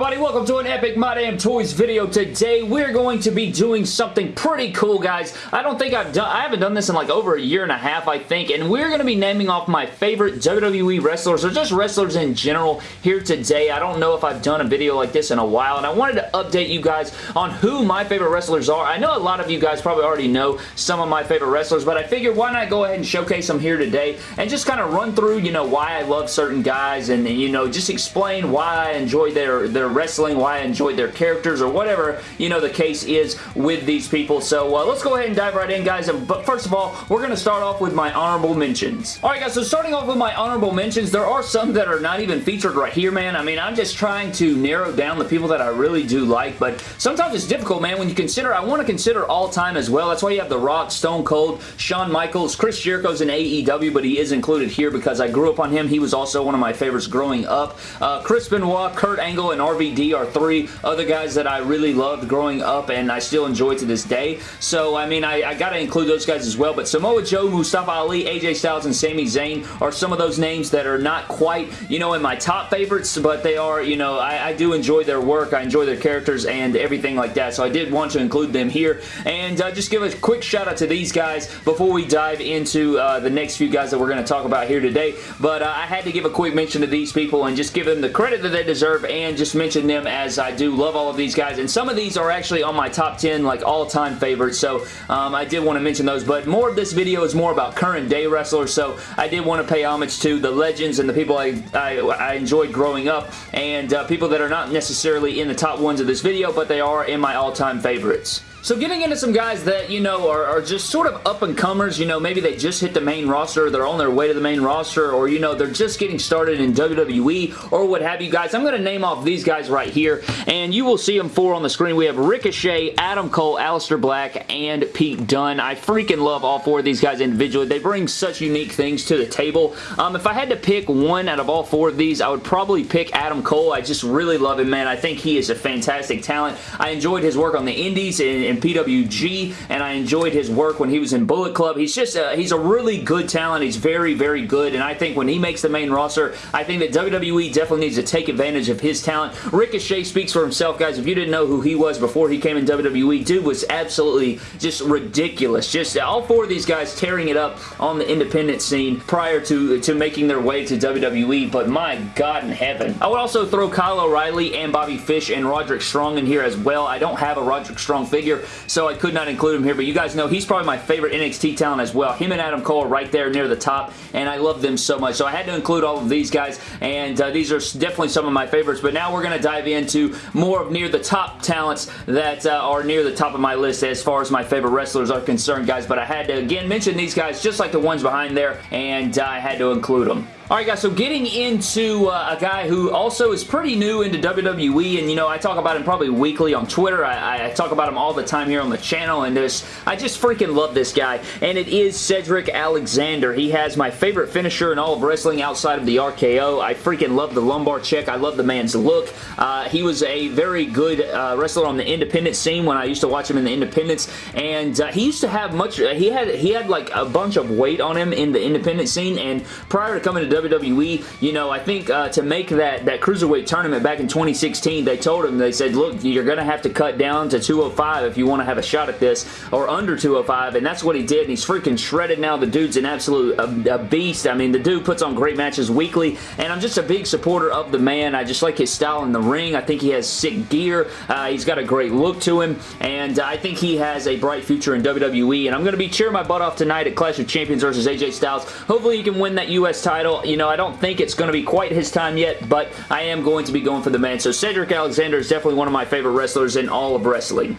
everybody? Welcome to an epic My Damn Toys video. Today, we're going to be doing something pretty cool, guys. I don't think I've done, I haven't done this in like over a year and a half, I think, and we're going to be naming off my favorite WWE wrestlers, or just wrestlers in general here today. I don't know if I've done a video like this in a while, and I wanted to update you guys on who my favorite wrestlers are. I know a lot of you guys probably already know some of my favorite wrestlers, but I figured why not go ahead and showcase them here today, and just kind of run through, you know, why I love certain guys, and, you know, just explain why I enjoy their, their wrestling, why I enjoyed their characters, or whatever, you know, the case is with these people. So uh, let's go ahead and dive right in, guys. But first of all, we're going to start off with my honorable mentions. Alright, guys, so starting off with my honorable mentions, there are some that are not even featured right here, man. I mean, I'm just trying to narrow down the people that I really do like, but sometimes it's difficult, man, when you consider, I want to consider all time as well. That's why you have The Rock, Stone Cold, Shawn Michaels, Chris Jericho's in AEW, but he is included here because I grew up on him. He was also one of my favorites growing up. Uh, Chris Benoit, Kurt Angle, and RVD are three other guys that I really loved growing up and I still enjoy to this day. So, I mean, I, I got to include those guys as well. But Samoa Joe, Mustafa Ali, AJ Styles, and Sami Zayn are some of those names that are not quite, you know, in my top favorites, but they are, you know, I, I do enjoy their work. I enjoy their characters and everything like that. So I did want to include them here. And uh, just give a quick shout out to these guys before we dive into uh, the next few guys that we're going to talk about here today. But uh, I had to give a quick mention to these people and just give them the credit that they deserve and just mention them as I do. Love all of these guys, and some of these are actually on my top 10 like all-time favorites, so um, I did want to mention those, but more of this video is more about current day wrestlers, so I did want to pay homage to the legends and the people I, I, I enjoyed growing up, and uh, people that are not necessarily in the top ones of this video, but they are in my all-time favorites. So getting into some guys that, you know, are, are just sort of up-and-comers, you know, maybe they just hit the main roster, they're on their way to the main roster, or, you know, they're just getting started in WWE, or what have you guys. I'm going to name off these guys right here, and you will see them four on the screen. We have Ricochet, Adam Cole, Aleister Black, and Pete Dunne. I freaking love all four of these guys individually. They bring such unique things to the table. Um, if I had to pick one out of all four of these, I would probably pick Adam Cole. I just really love him, man. I think he is a fantastic talent. I enjoyed his work on the indies and in PWG, and I enjoyed his work when he was in Bullet Club. He's just a, he's a really good talent. He's very, very good, and I think when he makes the main roster, I think that WWE definitely needs to take advantage of his talent. Ricochet speaks for himself, guys. If you didn't know who he was before he came in WWE, dude was absolutely just ridiculous. Just all four of these guys tearing it up on the independent scene prior to, to making their way to WWE, but my God in heaven. I would also throw Kyle O'Reilly and Bobby Fish and Roderick Strong in here as well. I don't have a Roderick Strong figure, so I could not include him here, but you guys know he's probably my favorite NXT talent as well. Him and Adam Cole right there near the top, and I love them so much. So I had to include all of these guys, and uh, these are definitely some of my favorites, but now we're going to dive into more of near the top talents that uh, are near the top of my list as far as my favorite wrestlers are concerned, guys, but I had to, again, mention these guys just like the ones behind there, and uh, I had to include them. Alright guys, so getting into uh, a guy who also is pretty new into WWE, and you know, I talk about him probably weekly on Twitter. I, I talk about him all the time here on the channel, and this, I just freaking love this guy, and it is Cedric Alexander. He has my favorite finisher in all of wrestling outside of the RKO. I freaking love the lumbar check. I love the man's look. Uh, he was a very good uh, wrestler on the independent scene when I used to watch him in the independents, and uh, he used to have much, he had, he had like a bunch of weight on him in the independent scene, and prior to coming to WWE, you know, I think uh, to make that, that Cruiserweight tournament back in 2016, they told him, they said, look, you're going to have to cut down to 205 if you want to have a shot at this, or under 205, and that's what he did, and he's freaking shredded now. The dude's an absolute a, a beast. I mean, the dude puts on great matches weekly, and I'm just a big supporter of the man. I just like his style in the ring. I think he has sick gear. Uh, he's got a great look to him, and I think he has a bright future in WWE, and I'm going to be cheering my butt off tonight at Clash of Champions versus AJ Styles. Hopefully he can win that U.S. title. You know, I don't think it's going to be quite his time yet, but I am going to be going for the man. So Cedric Alexander is definitely one of my favorite wrestlers in all of wrestling.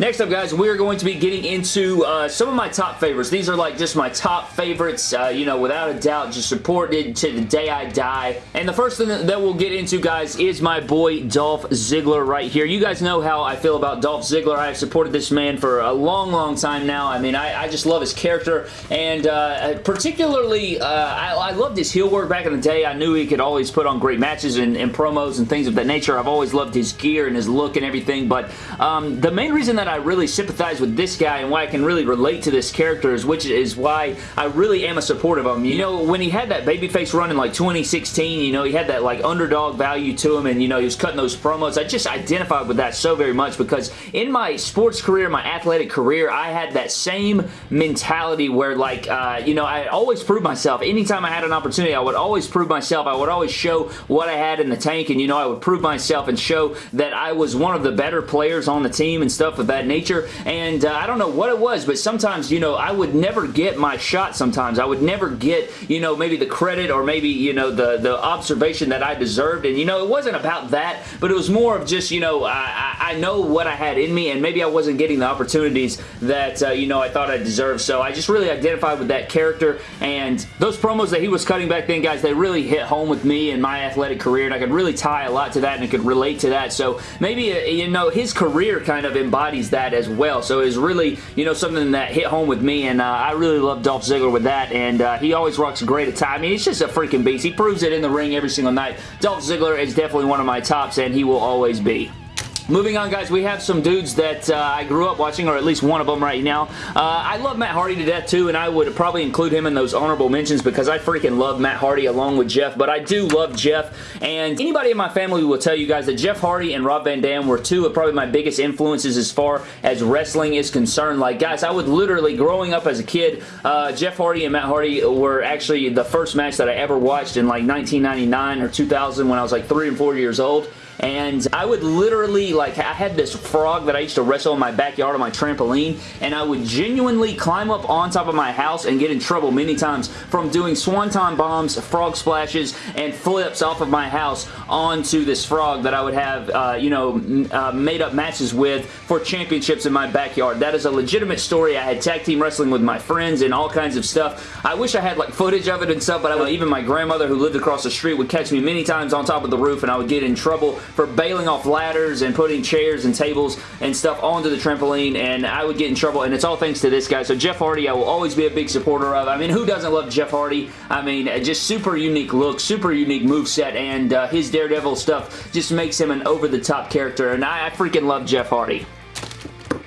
Next up, guys, we're going to be getting into uh, some of my top favorites. These are like just my top favorites, uh, you know, without a doubt, just supported to the day I die. And the first thing that we'll get into, guys, is my boy Dolph Ziggler right here. You guys know how I feel about Dolph Ziggler. I have supported this man for a long, long time now. I mean, I, I just love his character, and uh, particularly, uh, I, I, loved his heel work back in the day. I knew he could always put on great matches and, and promos and things of that nature. I've always loved his gear and his look and everything, but um, the main reason that I really sympathize with this guy and why I can really relate to this character is which is why I really am a supporter of him. You know, when he had that babyface run in like 2016, you know, he had that like underdog value to him and, you know, he was cutting those promos. I just identified with that so very much because in my sports career, my athletic career, I had that same mentality where like, uh, you know, I always proved myself. Anytime I had an opportunity, I would always prove myself. I would always show what I had in the tank and, you know, I would prove myself and show that I was one of the better players on the team and stuff of that nature. And uh, I don't know what it was, but sometimes, you know, I would never get my shot sometimes. I would never get, you know, maybe the credit or maybe, you know, the, the observation that I deserved. And, you know, it wasn't about that, but it was more of just, you know, I, I know what I had in me and maybe I wasn't getting the opportunities that, uh, you know, I thought I deserved. So I just really identified with that character and those promos that he was cutting back then, guys, they really hit home with me in my athletic career and I could really tie a lot to that and I could relate to that. So maybe, uh, you know, his career kind of embodies that as well. So it's really, you know, something that hit home with me and uh, I really love Dolph Ziggler with that and uh, he always rocks great attire. I mean, he's just a freaking beast. He proves it in the ring every single night. Dolph Ziggler is definitely one of my tops and he will always be. Moving on, guys, we have some dudes that uh, I grew up watching, or at least one of them right now. Uh, I love Matt Hardy to death, too, and I would probably include him in those honorable mentions because I freaking love Matt Hardy along with Jeff, but I do love Jeff, and anybody in my family will tell you guys that Jeff Hardy and Rob Van Dam were two of probably my biggest influences as far as wrestling is concerned. Like, guys, I would literally, growing up as a kid, uh, Jeff Hardy and Matt Hardy were actually the first match that I ever watched in like 1999 or 2000 when I was like three and four years old and I would literally, like, I had this frog that I used to wrestle in my backyard on my trampoline, and I would genuinely climb up on top of my house and get in trouble many times from doing swanton bombs, frog splashes, and flips off of my house onto this frog that I would have, uh, you know, uh, made up matches with for championships in my backyard. That is a legitimate story. I had tag team wrestling with my friends and all kinds of stuff. I wish I had, like, footage of it and stuff, but I, even my grandmother who lived across the street would catch me many times on top of the roof, and I would get in trouble for bailing off ladders and putting chairs and tables and stuff onto the trampoline and I would get in trouble and it's all thanks to this guy. So Jeff Hardy I will always be a big supporter of. I mean who doesn't love Jeff Hardy? I mean just super unique look, super unique move set and uh, his Daredevil stuff just makes him an over the top character and I, I freaking love Jeff Hardy.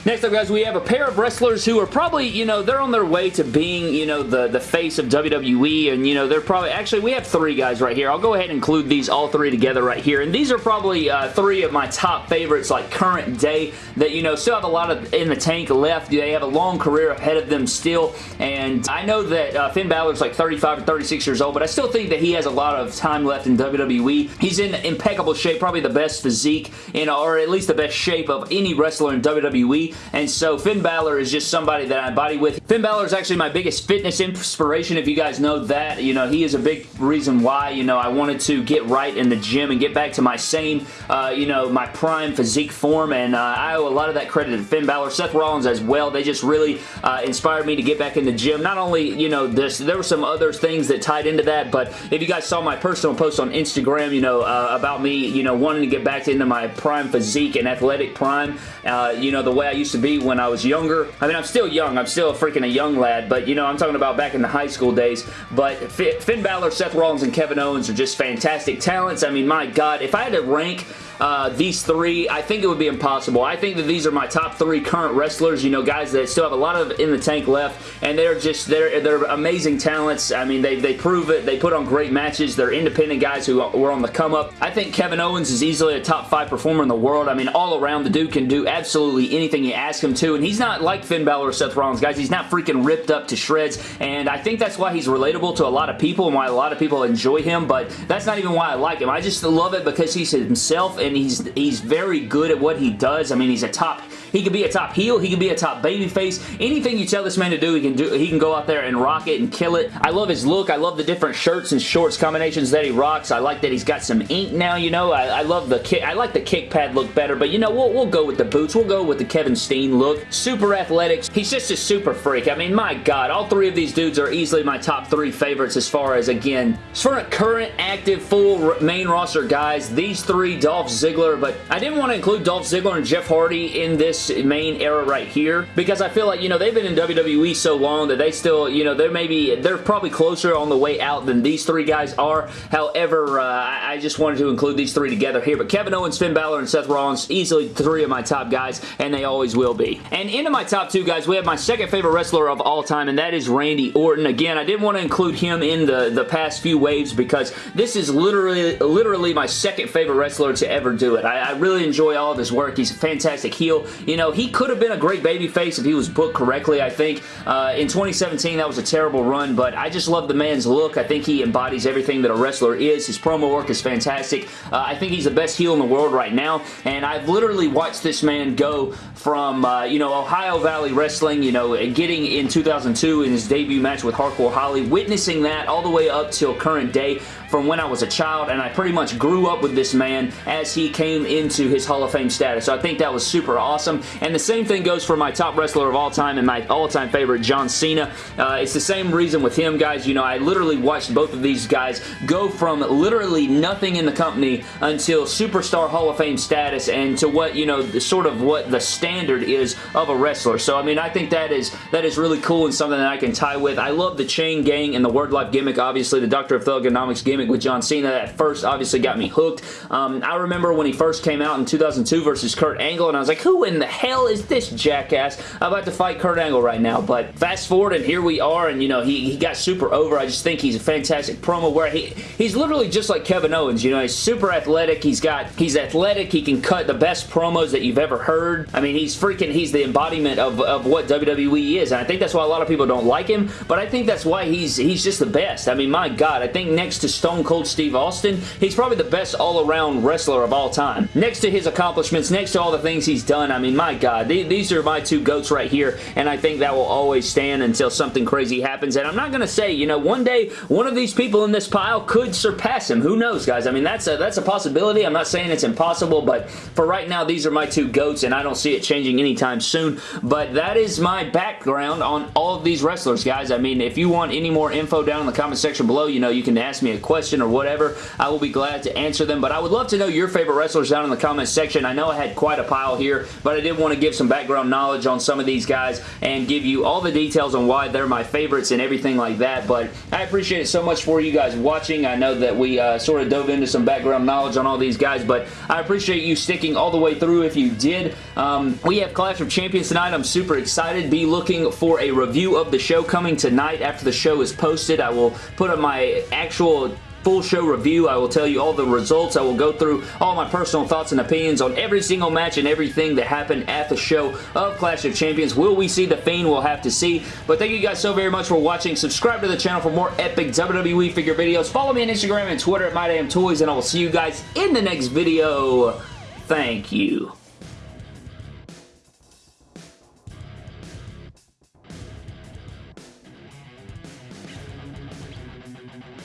Next up, guys, we have a pair of wrestlers who are probably, you know, they're on their way to being, you know, the, the face of WWE, and, you know, they're probably, actually, we have three guys right here. I'll go ahead and include these all three together right here, and these are probably uh, three of my top favorites, like, current day, that, you know, still have a lot of in the tank left. They have a long career ahead of them still, and I know that uh, Finn Balor's like 35 or 36 years old, but I still think that he has a lot of time left in WWE. He's in impeccable shape, probably the best physique, in, or at least the best shape of any wrestler in WWE, and so Finn Balor is just somebody that I body with. Finn Balor is actually my biggest fitness inspiration, if you guys know that. You know, he is a big reason why, you know, I wanted to get right in the gym and get back to my same, uh, you know, my prime physique form, and uh, I owe a lot of that credit to Finn Balor. Seth Rollins as well. They just really uh, inspired me to get back in the gym. Not only, you know, this, there were some other things that tied into that, but if you guys saw my personal post on Instagram, you know, uh, about me, you know, wanting to get back into my prime physique and athletic prime, uh, you know, the way I used to be when I was younger. I mean, I'm still young. I'm still a freaking a young lad, but, you know, I'm talking about back in the high school days. But Finn Balor, Seth Rollins, and Kevin Owens are just fantastic talents. I mean, my God, if I had to rank uh, these three, I think it would be impossible. I think that these are my top three current wrestlers, you know, guys that still have a lot of in the tank left, and they're just, they're, they're amazing talents. I mean, they, they prove it. They put on great matches. They're independent guys who were on the come up. I think Kevin Owens is easily a top five performer in the world. I mean, all around, the dude can do absolutely anything you ask him to, and he's not like Finn Balor or Seth Rollins, guys. He's not freaking ripped up to shreds, and I think that's why he's relatable to a lot of people and why a lot of people enjoy him, but that's not even why I like him. I just love it because he's himself, and he's he's very good at what he does. I mean, he's a top he could be a top heel. He could be a top baby face. Anything you tell this man to do, he can do. He can go out there and rock it and kill it. I love his look. I love the different shirts and shorts combinations that he rocks. I like that he's got some ink now, you know. I, I love the kick. I like the kick pad look better, but you know, we'll, we'll go with the boots. We'll go with the Kevin Steen look. Super athletics. He's just a super freak. I mean, my God, all three of these dudes are easily my top three favorites as far as, again, as far as current, active, full main roster guys, these three, Dolph Ziggler, but I didn't want to include Dolph Ziggler and Jeff Hardy in this main era right here because I feel like, you know, they've been in WWE so long that they still, you know, they're maybe, they're probably closer on the way out than these three guys are. However, uh, I just wanted to include these three together here. But Kevin Owens, Finn Balor, and Seth Rollins, easily three of my top guys, and they always will be. And into my top two guys, we have my second favorite wrestler of all time, and that is Randy Orton. Again, I didn't want to include him in the, the past few waves because this is literally, literally my second favorite wrestler to ever do it. I, I really enjoy all of his work. He's a fantastic heel. You know, he could have been a great babyface if he was booked correctly, I think. Uh, in 2017, that was a terrible run, but I just love the man's look. I think he embodies everything that a wrestler is. His promo work is fantastic. Uh, I think he's the best heel in the world right now, and I've literally watched this man go from, uh, you know, Ohio Valley Wrestling, you know, getting in 2002 in his debut match with Hardcore Holly, witnessing that all the way up till current day from when I was a child, and I pretty much grew up with this man as he came into his Hall of Fame status. So I think that was super awesome, and the same thing goes for my top wrestler of all time and my all-time favorite, John Cena. Uh, it's the same reason with him, guys. You know, I literally watched both of these guys go from literally nothing in the company until superstar Hall of Fame status and to what, you know, the, sort of what the standard is of a wrestler. So, I mean, I think that is that is really cool and something that I can tie with. I love the chain gang and the word life gimmick, obviously, the Doctor of Thuganomics gimmick with John Cena that first obviously got me hooked. Um, I remember when he first came out in 2002 versus Kurt Angle, and I was like, who in the hell is this jackass? I'm about to fight Kurt Angle right now, but fast forward, and here we are, and, you know, he, he got super over. I just think he's a fantastic promo where he, he's literally just like Kevin Owens, you know, he's super athletic, he's got, he's athletic, he can cut the best promos that you've ever heard. I mean, he's freaking, he's the embodiment of, of what WWE is, and I think that's why a lot of people don't like him, but I think that's why he's, he's just the best. I mean, my God, I think next to Stone Cold Steve Austin, he's probably the best all-around wrestler of all time. Next to his accomplishments, next to all the things he's done, I mean, my God, th these are my two GOATs right here, and I think that will always stand until something crazy happens, and I'm not going to say, you know, one day, one of these people in this pile could surpass him. Who knows, guys? I mean, that's a, that's a possibility. I'm not saying it's impossible, but for right now, these are my two GOATs, and I don't see it changing anytime soon, but that is my background on all of these wrestlers, guys. I mean, if you want any more info down in the comment section below, you know, you can ask me a question or whatever. I will be glad to answer them, but I would love to know your favorite wrestlers down in the comments section. I know I had quite a pile here, but I did want to give some background knowledge on some of these guys and give you all the details on why they're my favorites and everything like that, but I appreciate it so much for you guys watching. I know that we uh, sort of dove into some background knowledge on all these guys, but I appreciate you sticking all the way through if you did. Um, we have Clash of Champions tonight. I'm super excited. Be looking for a review of the show coming tonight after the show is posted. I will put up my actual full show review. I will tell you all the results. I will go through all my personal thoughts and opinions on every single match and everything that happened at the show of Clash of Champions. Will we see The Fiend? We'll have to see. But thank you guys so very much for watching. Subscribe to the channel for more epic WWE figure videos. Follow me on Instagram and Twitter at MyDamnToys, and I will see you guys in the next video. Thank you.